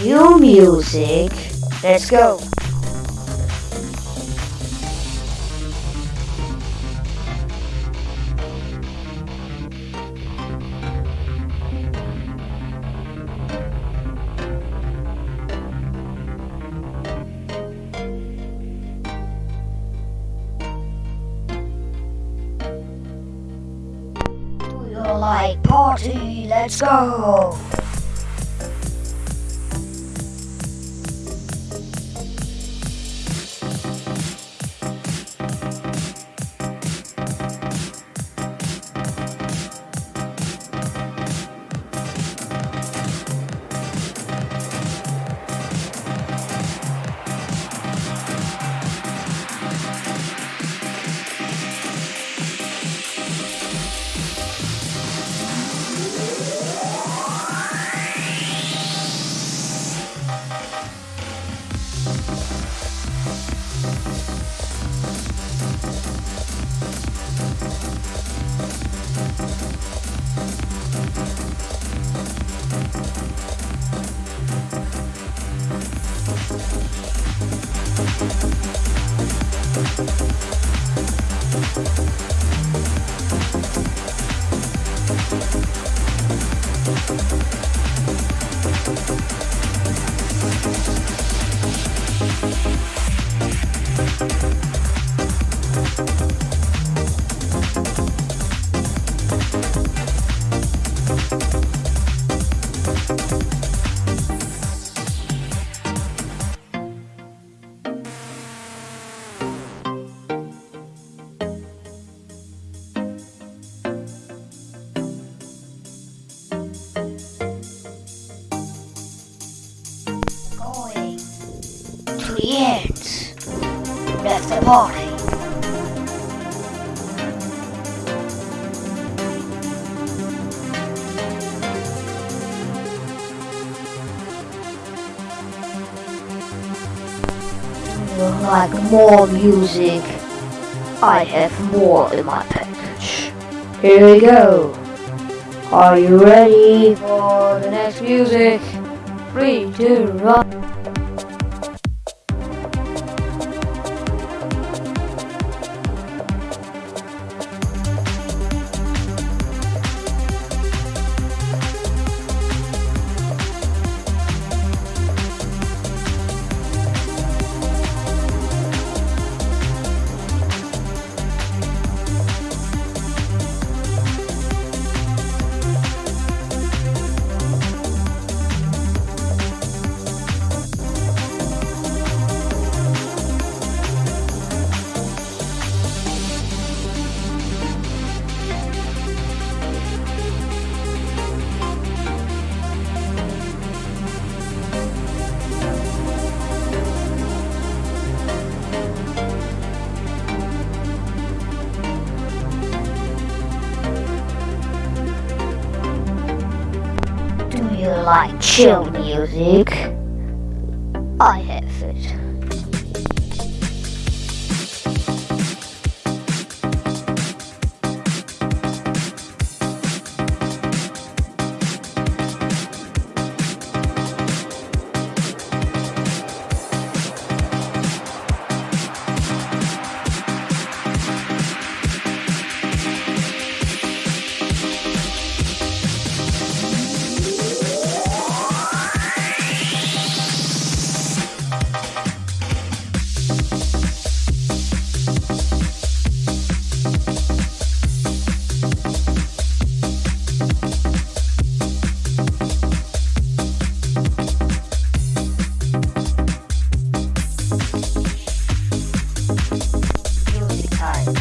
Cue music. Let's go. Like party? Let's go. End. That's the party. Like more music? I have more in my package. Here we go. Are you ready for the next music? Three, two, one. Like chill music?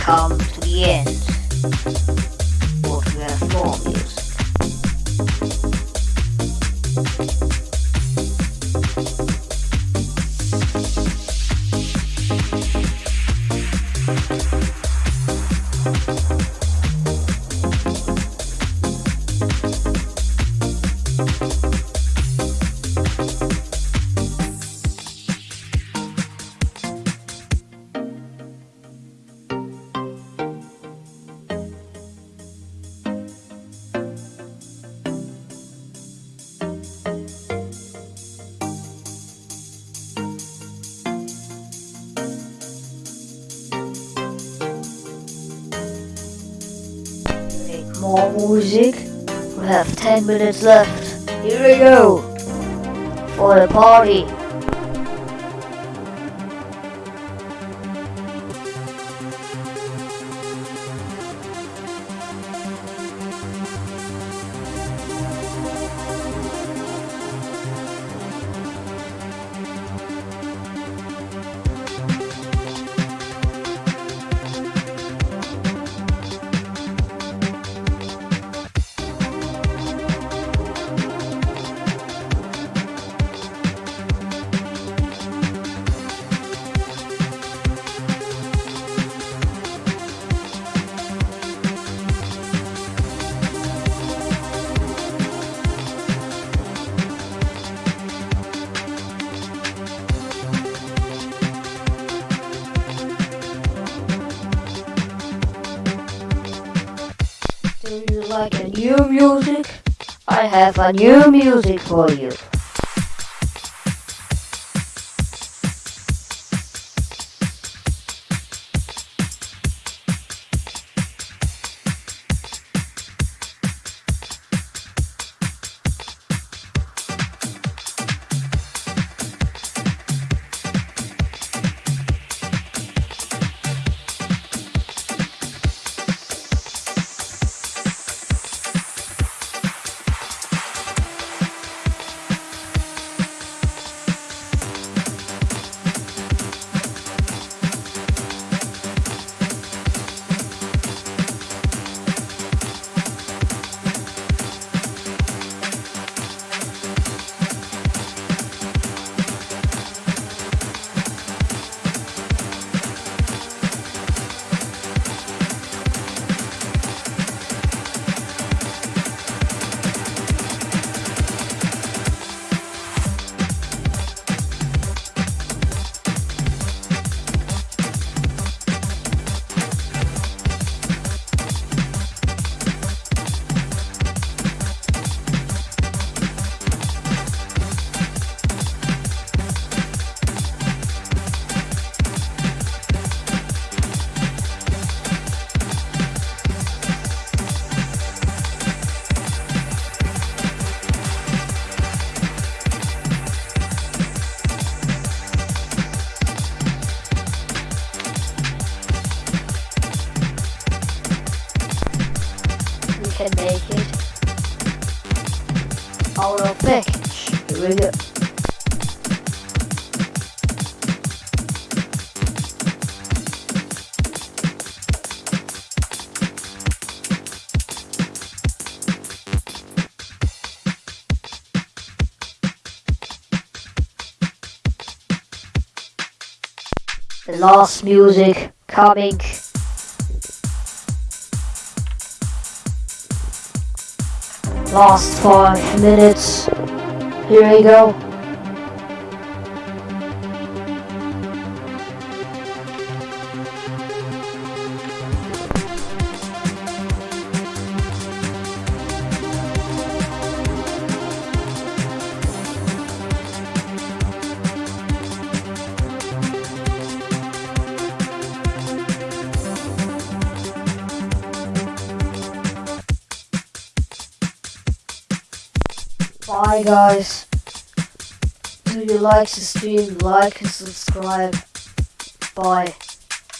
Come to the end. But we have more more music? We have 10 minutes left. Here we go. For the party. Like a new music? I have a new music for you. Can make it out of package. Here we go. The last music coming. Last five minutes. Here we go. Bye guys. Do you like the stream? Like and subscribe. Bye.